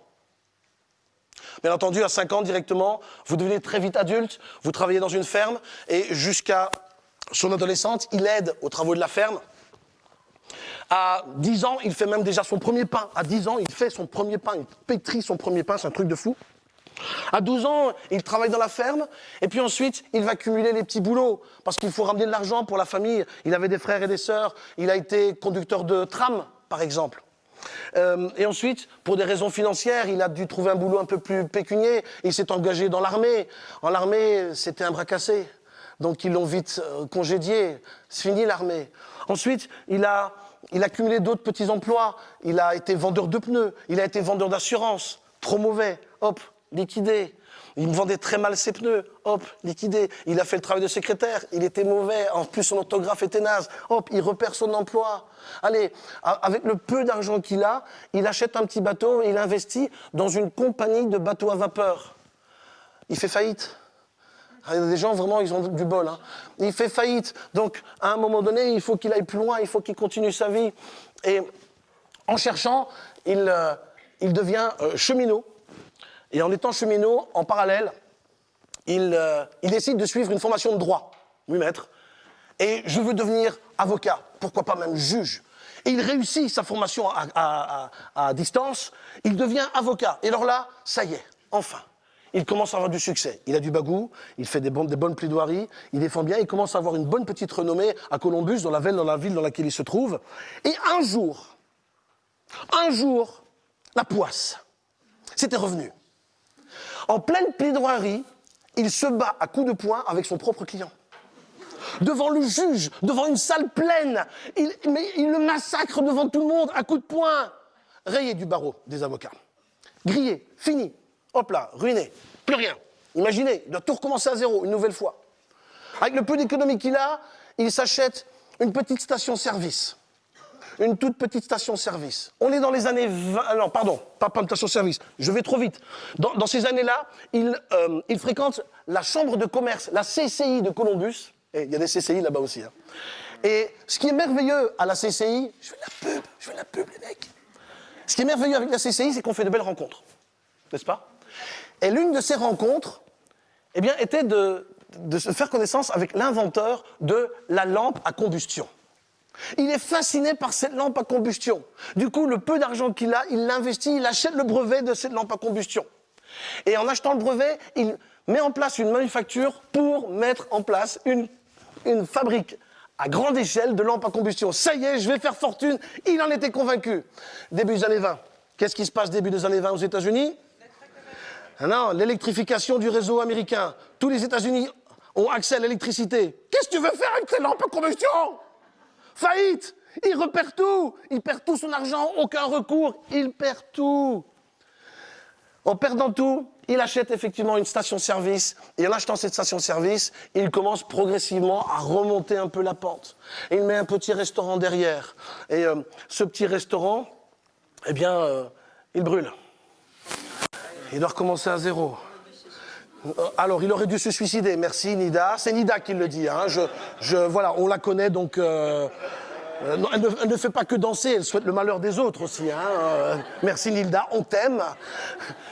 Bien entendu, à 5 ans directement, vous devenez très vite adulte, vous travaillez dans une ferme, et jusqu'à son adolescente, il aide aux travaux de la ferme. À 10 ans, il fait même déjà son premier pain. À 10 ans, il fait son premier pain, il pétrit son premier pain, c'est un truc de fou. À 12 ans, il travaille dans la ferme, et puis ensuite, il va cumuler les petits boulots, parce qu'il faut ramener de l'argent pour la famille. Il avait des frères et des sœurs, il a été conducteur de tram, par exemple. Euh, et ensuite, pour des raisons financières, il a dû trouver un boulot un peu plus pécunier. Il s'est engagé dans l'armée. En l'armée, c'était un bras cassé. Donc ils l'ont vite euh, congédié. C'est fini l'armée. Ensuite, il a, il a cumulé d'autres petits emplois. Il a été vendeur de pneus. Il a été vendeur d'assurance. Trop mauvais. Hop, liquidé. Il me vendait très mal ses pneus. Hop, liquidé. Il a fait le travail de secrétaire. Il était mauvais. En plus, son orthographe était naze. Hop, il repère son emploi. Allez, avec le peu d'argent qu'il a, il achète un petit bateau et il investit dans une compagnie de bateaux à vapeur. Il fait faillite. Il y a des gens, vraiment, ils ont du bol. Hein. Il fait faillite. Donc, à un moment donné, il faut qu'il aille plus loin, il faut qu'il continue sa vie. Et en cherchant, il, euh, devient euh, cheminot. Et en étant cheminot, en parallèle, il, euh, il, décide de suivre une formation de droit. Oui, maître. Et je veux devenir avocat, pourquoi pas même juge. Et il réussit sa formation à, distance, il devient avocat. Et alors là, ça y est, enfin il commence à avoir du succès. Il a du bagou, il fait des, bonnes, plaidoiries, il défend bien, il commence à avoir une bonne petite renommée à Columbus, dans la ville, dans la ville dans laquelle il se trouve. Et un jour, un jour, la poisse, c'était revenu. En pleine plaidoirie, il se bat à coups de poing avec son propre client. Devant le juge, devant une salle pleine, il, mais il le massacre devant tout le monde à coups de poing. Rayé du barreau des avocats. Grillé, fini. Hop là, ruiné. Plus rien. Imaginez, il doit tout recommencer à zéro, une nouvelle fois. Avec le peu d'économie qu'il a, il s'achète une petite station-service une toute petite station-service. On est dans les années 20... Non, pardon, pas, pas une station-service, je vais trop vite. Dans, ces années-là, il, euh, il, fréquente la chambre de commerce, la CCI de Columbus. Et il y a des CCI là-bas aussi. Hein. Et ce qui est merveilleux à la CCI, je fais la pub, je fais la pub les mecs. Ce qui est merveilleux avec la CCI, c'est qu'on fait de belles rencontres. N'est-ce pas? Et l'une de ces rencontres, eh bien, était de, de se faire connaissance avec l'inventeur de la lampe à combustion. Il est fasciné par cette lampe à combustion. Du coup, le peu d'argent qu'il a, il l'investit, il achète le brevet de cette lampe à combustion. Et en achetant le brevet, il met en place une manufacture pour mettre en place une, fabrique à grande échelle de lampes à combustion. Ça y est, je vais faire fortune. Il en était convaincu. Début des années 20. Qu'est-ce qui se passe début des années 20 aux États-Unis? Ah Non, l'électrification du réseau américain. Tous les États-Unis ont accès à l'électricité. Qu'est-ce que tu veux faire avec ces lampes à combustion? Faillite Il repère tout Il perd tout son argent, aucun recours, il perd tout En perdant tout, il achète effectivement une station-service, et en achetant cette station-service, il commence progressivement à remonter un peu la pente. il met un petit restaurant derrière. Et euh, ce petit restaurant, eh bien, euh, il brûle. Il doit recommencer à zéro. Alors, il aurait dû se suicider. Merci, Nida. C'est Nida qui le dit. Hein. Je, voilà, on la connaît, donc... Euh, euh elle, ne, fait pas que danser, elle souhaite le malheur des autres aussi. Hein. Euh, merci, Nilda, on t'aime.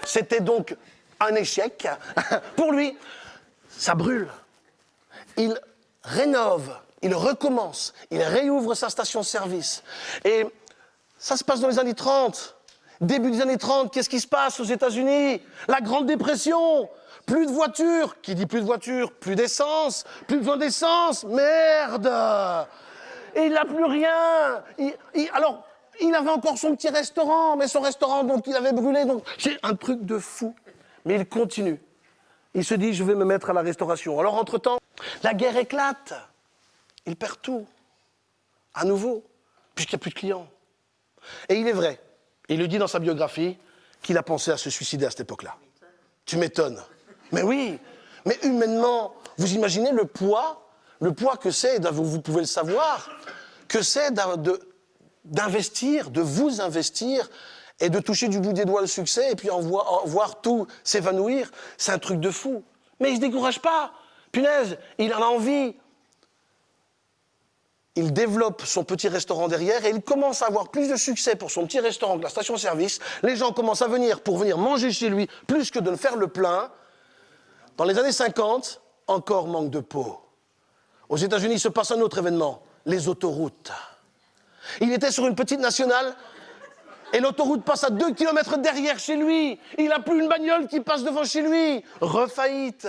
C'était donc un échec. Pour lui, ça brûle. Il rénove, il recommence, il réouvre sa station-service. Et ça se passe dans les années 30. Début des années 30, qu'est-ce qui se passe aux États-Unis? La Grande Dépression. Plus de voitures. Qui dit plus de voitures Plus d'essence. Plus besoin d'essence. Merde Et il n'a plus rien. Il, alors, il avait encore son petit restaurant, mais son restaurant, donc il avait brûlé. Donc, c'est un truc de fou. Mais il continue. Il se dit, je vais me mettre à la restauration. Alors, entre-temps, la guerre éclate. Il perd tout. À nouveau, puisqu'il n'y a plus de clients. Et il est vrai, il le dit dans sa biographie, qu'il a pensé à se suicider à cette époque-là. Tu m'étonnes. Mais oui, mais humainement, vous imaginez le poids, le poids que c'est, vous pouvez le savoir, que c'est d'investir, de vous investir et de toucher du bout des doigts le succès et puis en voir, tout s'évanouir. C'est un truc de fou. Mais il ne se décourage pas. Punaise, il en a envie. Il développe son petit restaurant derrière et il commence à avoir plus de succès pour son petit restaurant que la station-service. Les gens commencent à venir pour venir manger chez lui plus que de faire le plein. Dans les années 50, encore manque de peau. Aux États-Unis, se passe un autre événement, les autoroutes. Il était sur une petite nationale et l'autoroute passe à deux kilomètres derrière chez lui. Il n'a plus une bagnole qui passe devant chez lui. Refaillite.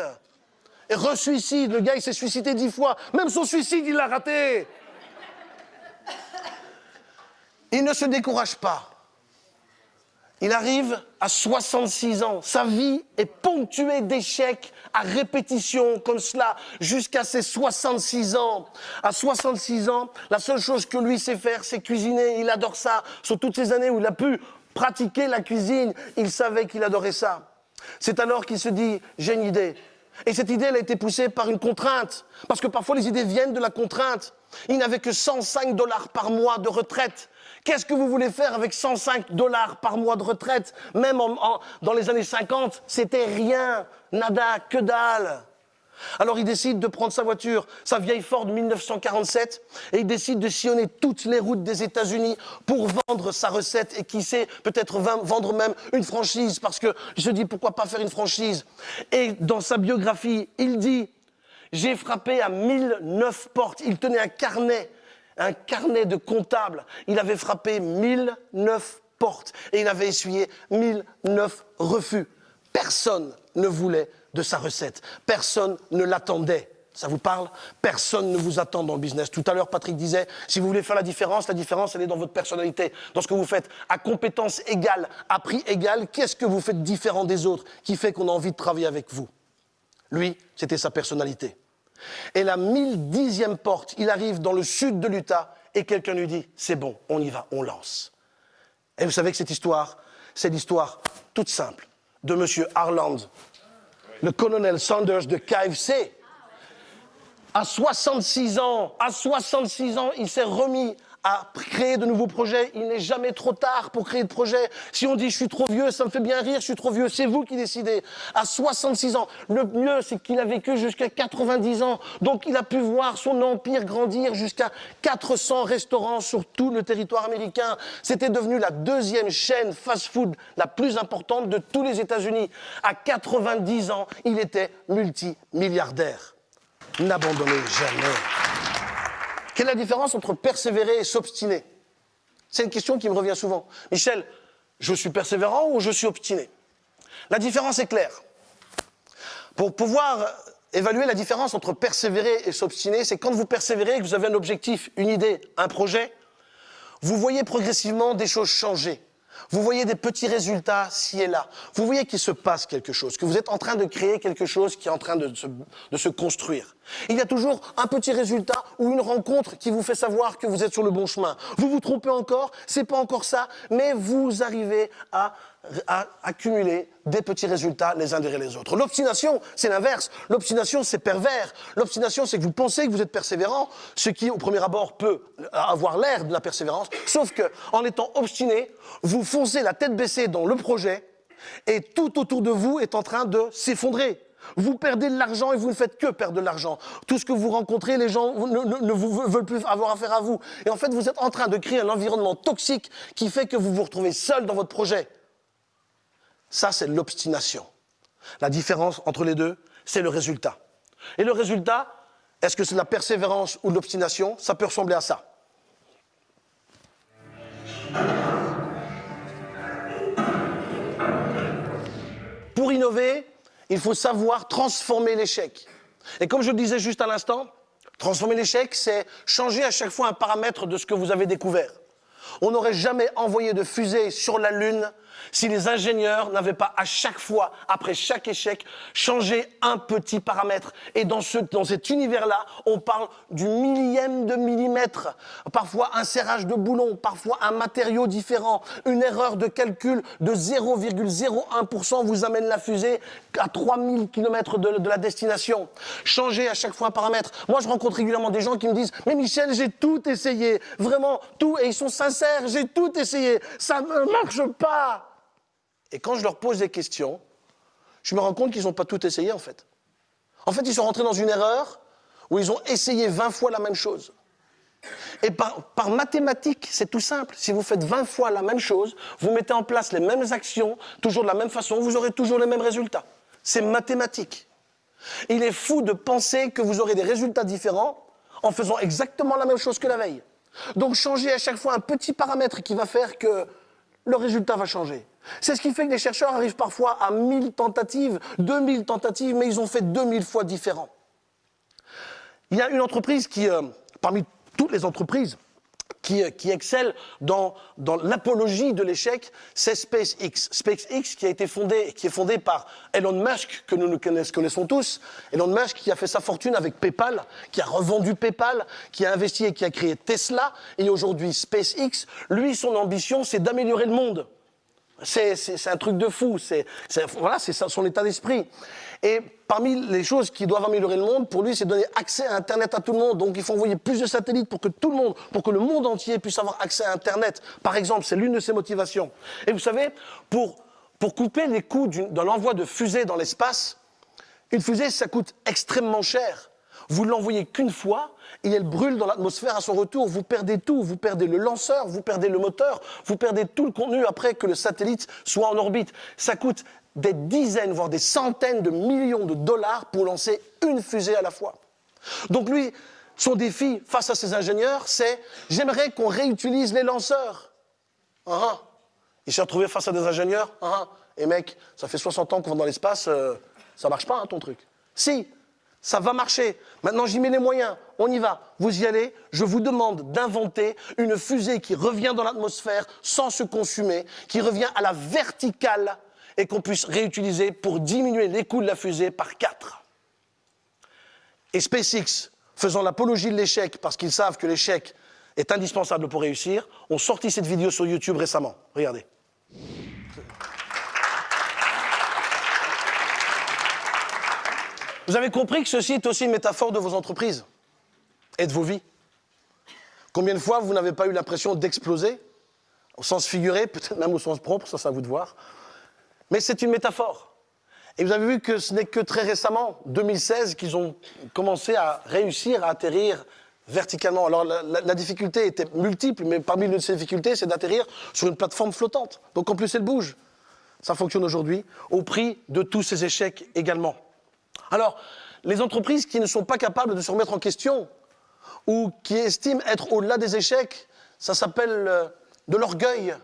Et re-suicide. Le gars, il s'est suicidé dix fois. Même son suicide, il l'a raté. Il ne se décourage pas. Il arrive à 66 ans. Sa vie est ponctuée d'échecs à répétition comme cela jusqu'à ses 66 ans. À 66 ans, la seule chose que lui sait faire, c'est cuisiner. Il adore ça. Sur toutes ces années où il a pu pratiquer la cuisine, il savait qu'il adorait ça. C'est alors qu'il se dit, j'ai une idée. Et cette idée, elle a été poussée par une contrainte. Parce que parfois, les idées viennent de la contrainte. Il n'avait que 105 dollars par mois de retraite. Qu'est-ce que vous voulez faire avec 105 dollars par mois de retraite? Même dans les années 50, c'était rien, nada, que dalle. Alors il décide de prendre sa voiture, sa vieille Ford 1947, et il décide de sillonner toutes les routes des États-Unis pour vendre sa recette et qui sait, peut-être vendre même une franchise, parce que je dis pourquoi pas faire une franchise? Et dans sa biographie, il dit, j'ai frappé à 1009 portes, il tenait un carnet, un carnet de comptable, il avait frappé 1009 portes et il avait essuyé 1009 refus. Personne ne voulait de sa recette. Personne ne l'attendait. Ça vous parle? Personne ne vous attend dans le business. Tout à l'heure, Patrick disait, si vous voulez faire la différence, la différence, elle est dans votre personnalité, dans ce que vous faites. À compétence égale, à prix égal, qu'est-ce que vous faites différent des autres qui fait qu'on a envie de travailler avec vous? Lui, c'était sa personnalité. Et la 1010e porte, il arrive dans le sud de l'Utah et quelqu'un lui dit, c'est bon, on y va, on lance. Et vous savez que cette histoire, c'est l'histoire toute simple de M. Harland le colonel Sanders de KFC. À 66 ans, à 66 ans, il s'est remis à créer de nouveaux projets. Il n'est jamais trop tard pour créer de projets. Si on dit je suis trop vieux, ça me fait bien rire, je suis trop vieux, c'est vous qui décidez. À 66 ans, le mieux c'est qu'il a vécu jusqu'à 90 ans. Donc il a pu voir son empire grandir jusqu'à 400 restaurants sur tout le territoire américain. C'était devenu la deuxième chaîne fast-food la plus importante de tous les États-Unis. À 90 ans, il était multimilliardaire. N'abandonnez jamais. Quelle est la différence entre persévérer et s'obstiner? C'est une question qui me revient souvent. Michel, je suis persévérant ou je suis obstiné? La différence est claire. Pour pouvoir évaluer la différence entre persévérer et s'obstiner, c'est quand vous persévérez que vous avez un objectif, une idée, un projet, vous voyez progressivement des choses changer. Vous voyez des petits résultats ci et là. Vous voyez qu'il se passe quelque chose, que vous êtes en train de créer quelque chose qui est en train de se, construire. Il y a toujours un petit résultat ou une rencontre qui vous fait savoir que vous êtes sur le bon chemin. Vous vous trompez encore, c'est pas encore ça, mais vous arrivez à à accumuler des petits résultats les uns derrière les autres. L'obstination, c'est l'inverse. L'obstination, c'est pervers. L'obstination, c'est que vous pensez que vous êtes persévérant, ce qui, au premier abord, peut avoir l'air de la persévérance, sauf que, en étant obstiné, vous foncez la tête baissée dans le projet, et tout autour de vous est en train de s'effondrer. Vous perdez de l'argent et vous ne faites que perdre de l'argent. Tout ce que vous rencontrez, les gens ne, veulent plus avoir affaire à vous. Et en fait, vous êtes en train de créer un environnement toxique qui fait que vous vous retrouvez seul dans votre projet. Ça, c'est l'obstination. La différence entre les deux, c'est le résultat. Et le résultat, est-ce que c'est la persévérance ou l'obstination? Ça peut ressembler à ça. Pour innover, il faut savoir transformer l'échec. Et comme je le disais juste à l'instant, transformer l'échec, c'est changer à chaque fois un paramètre de ce que vous avez découvert. On n'aurait jamais envoyé de fusée sur la Lune si les ingénieurs n'avaient pas à chaque fois, après chaque échec, changé un petit paramètre. Et dans, ce, dans cet univers-là, on parle du millième de millimètre, parfois un serrage de boulon, parfois un matériau différent, une erreur de calcul de 0,01% vous amène la fusée à 3000 km de, de la destination. Changer à chaque fois un paramètre. Moi, je rencontre régulièrement des gens qui me disent « Mais Michel, j'ai tout essayé, vraiment tout, et ils sont sincères, j'ai tout essayé, ça ne marche pas !» Et quand je leur pose des questions, je me rends compte qu'ils n'ont pas tout essayé en fait. En fait, ils sont rentrés dans une erreur où ils ont essayé 20 fois la même chose. Et par, par mathématiques, c'est tout simple. Si vous faites 20 fois la même chose, vous mettez en place les mêmes actions, toujours de la même façon, vous aurez toujours les mêmes résultats. C'est mathématique. Il est fou de penser que vous aurez des résultats différents en faisant exactement la même chose que la veille. Donc changez à chaque fois un petit paramètre qui va faire que le résultat va changer. C'est ce qui fait que les chercheurs arrivent parfois à 1000 tentatives, 2000 tentatives, mais ils ont fait 2000 fois différents. Il y a une entreprise qui, euh, parmi toutes les entreprises, qui, qui excelle dans, dans l'apologie de l'échec, c'est SpaceX. SpaceX qui a été fondé, qui est fondé par Elon Musk, que nous nous connaissons tous. Elon Musk qui a fait sa fortune avec PayPal, qui a revendu PayPal, qui a investi et qui a créé Tesla, et aujourd'hui SpaceX. Lui, son ambition, c'est d'améliorer le monde. C'est un truc de fou. C'est voilà, c'est son état d'esprit. Et parmi les choses qui doivent améliorer le monde, pour lui, c'est donner accès à Internet à tout le monde. Donc, il faut envoyer plus de satellites pour que tout le monde, pour que le monde entier puisse avoir accès à Internet. Par exemple, c'est l'une de ses motivations. Et vous savez, pour, pour couper les coûts de l'envoi de fusées dans l'espace, une fusée, ça coûte extrêmement cher. Vous l'envoyez qu'une fois, et elle brûle dans l'atmosphère à son retour. Vous perdez tout. Vous perdez le lanceur, vous perdez le moteur, vous perdez tout le contenu après que le satellite soit en orbite. Ça coûte des dizaines, voire des centaines de millions de dollars pour lancer une fusée à la fois. Donc lui, son défi face à ses ingénieurs, c'est j'aimerais qu'on réutilise les lanceurs. Uh Il s'est retrouvé face à des ingénieurs. Uh Et mec, ça fait 60 ans qu'on va dans l'espace, euh, ça marche pas hein, ton truc. Si, ça va marcher. Maintenant, j'y mets les moyens. On y va. Vous y allez. Je vous demande d'inventer une fusée qui revient dans l'atmosphère sans se consumer, qui revient à la verticale et qu'on puisse réutiliser pour diminuer les coûts de la fusée par 4. Et SpaceX, faisant l'apologie de l'échec parce qu'ils savent que l'échec est indispensable pour réussir, ont sorti cette vidéo sur YouTube récemment. Regardez. Vous avez compris que ceci est aussi une métaphore de vos entreprises et de vos vies. Combien de fois vous n'avez pas eu l'impression d'exploser, au sens figuré, peut-être même au sens propre, ça c'est à vous de voir. Mais c'est une métaphore. Et vous avez vu que ce n'est que très récemment, 2016, qu'ils ont commencé à réussir à atterrir verticalement. Alors la, difficulté était multiple, mais parmi les ces difficultés, c'est d'atterrir sur une plateforme flottante. Donc en plus, elle bouge. Ça fonctionne aujourd'hui, au prix de tous ces échecs également. Alors, les entreprises qui ne sont pas capables de se remettre en question ou qui estiment être au-delà des échecs, ça s'appelle euh, de l'orgueil.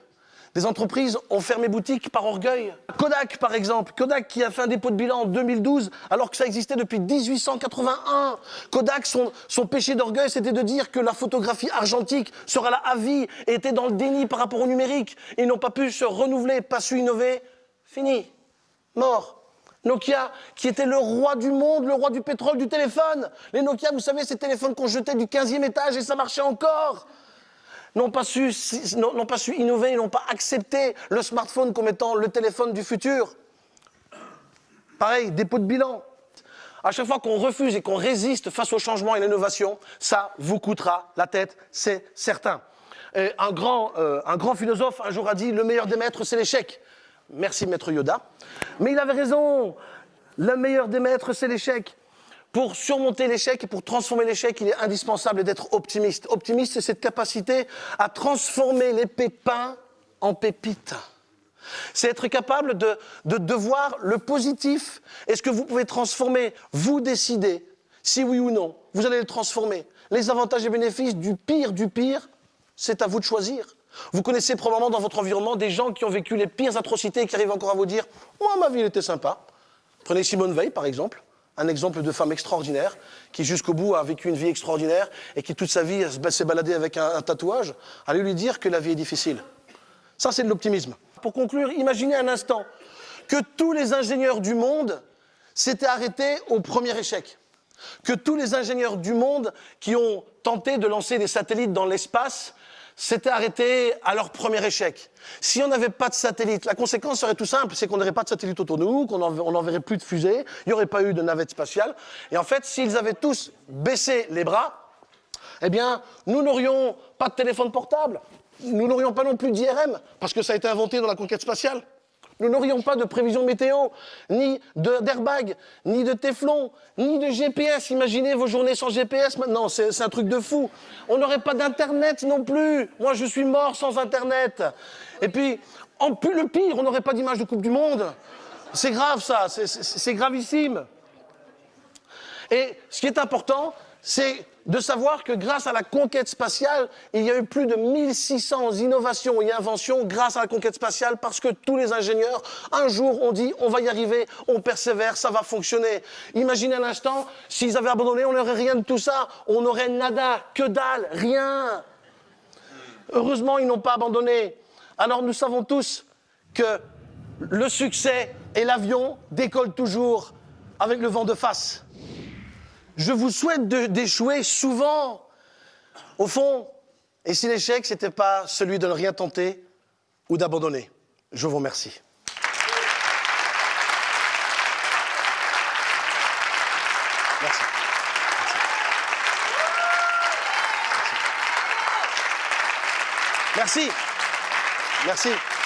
Des entreprises ont fermé boutique par orgueil. Kodak, par exemple. Kodak qui a fait un dépôt de bilan en 2012 alors que ça existait depuis 1881. Kodak, son, péché d'orgueil, c'était de dire que la photographie argentique sera là à vie et était dans le déni par rapport au numérique. Ils n'ont pas pu se renouveler, pas su innover. Fini. Mort. Nokia, qui était le roi du monde, le roi du pétrole, du téléphone. Les Nokia, vous savez, ces téléphones qu'on jetait du 15e étage et ça marchait encore. N'ont pas, su, n'ont pas su innover, n'ont pas accepté le smartphone comme étant le téléphone du futur. Pareil, dépôt de bilan. À chaque fois qu'on refuse et qu'on résiste face au changement et l'innovation, ça vous coûtera la tête, c'est certain. euh, un grand philosophe un jour a dit, le meilleur des maîtres, c'est l'échec. Merci maître Yoda. Mais il avait raison. Le meilleur des maîtres, c'est l'échec. Pour surmonter l'échec et pour transformer l'échec, il est indispensable d'être optimiste. Optimiste, c'est cette capacité à transformer les pépins en pépites. C'est être capable de, de, de, voir le positif. Est-ce que vous pouvez transformer Vous décidez si oui ou non. Vous allez le transformer? Les avantages et bénéfices du pire du pire, c'est à vous de choisir. Vous connaissez probablement dans votre environnement des gens qui ont vécu les pires atrocités et qui arrivent encore à vous dire Moi, ma vie, elle était sympa. Prenez Simone Veil, par exemple, un exemple de femme extraordinaire qui, jusqu'au bout, a vécu une vie extraordinaire et qui, toute sa vie, s'est baladée avec un, tatouage. Allez lui dire que la vie est difficile. Ça, c'est de l'optimisme. Pour conclure, imaginez un instant que tous les ingénieurs du monde s'étaient arrêtés au premier échec. Que tous les ingénieurs du monde qui ont tenté de lancer des satellites dans l'espace s'étaient arrêtés à leur premier échec. Si on n'avait pas de satellite, la conséquence serait tout simple, c'est qu'on n'aurait pas de satellite autour de nous, qu'on n'enverrait plus de fusées, il n'y aurait pas eu de navette spatiale. Et en fait, s'ils avaient tous baissé les bras, eh bien, nous n'aurions pas de téléphone portable, nous n'aurions pas non plus d'IRM, parce que ça a été inventé dans la conquête spatiale. Nous n'aurions pas de prévision météo, ni d'airbag, ni de téflon, ni de GPS. Imaginez vos journées sans GPS maintenant, c'est un truc de fou. On n'aurait pas d'Internet non plus. Moi, je suis mort sans Internet. Et puis, en plus, le pire, on n'aurait pas d'image de Coupe du Monde. C'est grave ça, c'est gravissime. Et ce qui est important, c'est de savoir que grâce à la conquête spatiale, il y a eu plus de 1600 innovations et inventions grâce à la conquête spatiale parce que tous les ingénieurs, un jour, ont dit on va y arriver, on persévère, ça va fonctionner. Imaginez un instant, s'ils avaient abandonné, on n'aurait rien de tout ça, on n'aurait nada, que dalle, rien. Heureusement, ils n'ont pas abandonné. Alors nous savons tous que le succès et l'avion décollent toujours avec le vent de face. Je vous souhaite d'échouer souvent. Au fond, et si l'échec, ce n'était pas celui de ne rien tenter ou d'abandonner. Je vous remercie. Merci. Merci. Merci.